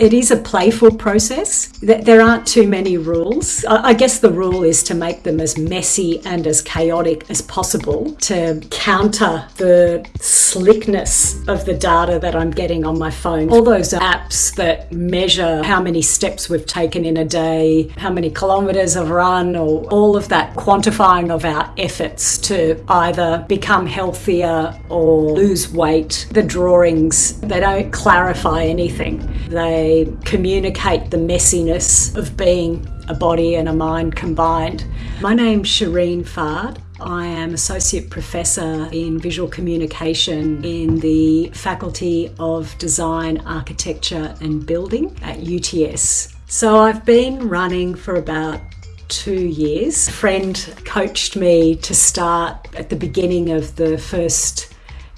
It is a playful process. There aren't too many rules. I guess the rule is to make them as messy and as chaotic as possible to counter the slickness of the data that I'm getting on my phone. All those apps that measure how many steps we've taken in a day, how many kilometres I've run, or all of that quantifying of our efforts to either become healthier or lose weight. The drawings, they don't clarify anything. They they communicate the messiness of being a body and a mind combined. My name's Shireen Fard. I am Associate Professor in Visual Communication in the Faculty of Design, Architecture and Building at UTS. So I've been running for about two years. A friend coached me to start at the beginning of the first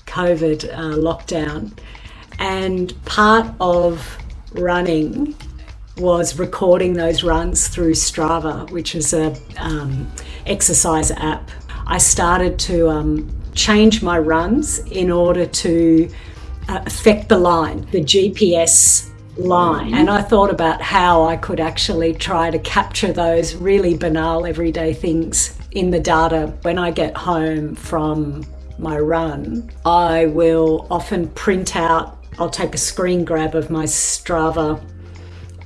COVID uh, lockdown. And part of running was recording those runs through Strava, which is a um, exercise app. I started to um, change my runs in order to uh, affect the line, the GPS line. And I thought about how I could actually try to capture those really banal everyday things in the data. When I get home from my run, I will often print out I'll take a screen grab of my Strava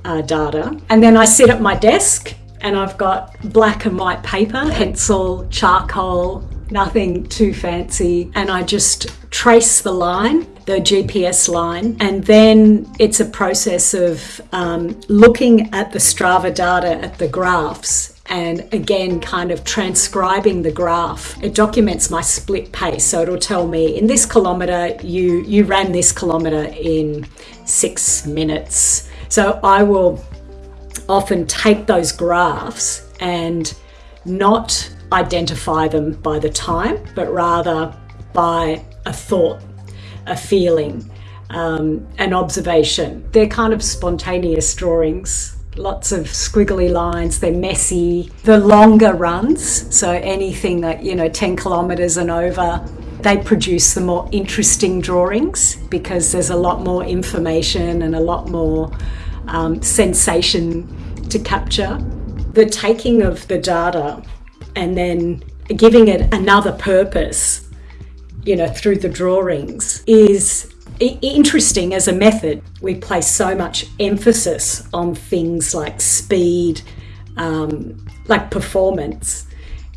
uh, data. And then I sit at my desk and I've got black and white paper, pencil, charcoal, nothing too fancy. And I just trace the line, the GPS line. And then it's a process of um, looking at the Strava data, at the graphs, and again kind of transcribing the graph it documents my split pace. So it'll tell me in this kilometer you you ran this kilometer in six minutes. So i will often take those graphs and not identify them by the time but rather by a thought a feeling um, an observation. They're kind of spontaneous drawings lots of squiggly lines, they're messy. The longer runs, so anything that, you know, 10 kilometres and over, they produce the more interesting drawings because there's a lot more information and a lot more um, sensation to capture. The taking of the data and then giving it another purpose, you know, through the drawings is interesting as a method. We place so much emphasis on things like speed, um, like performance,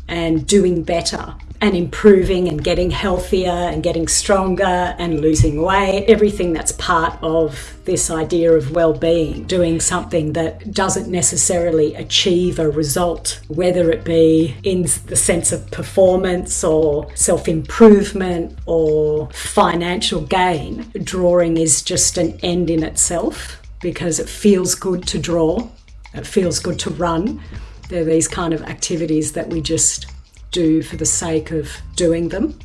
and doing better and improving and getting healthier and getting stronger and losing weight, everything that's part of this idea of well-being, doing something that doesn't necessarily achieve a result, whether it be in the sense of performance or self-improvement or financial gain. Drawing is just an end in itself because it feels good to draw, it feels good to run. They're these kind of activities that we just do for the sake of doing them.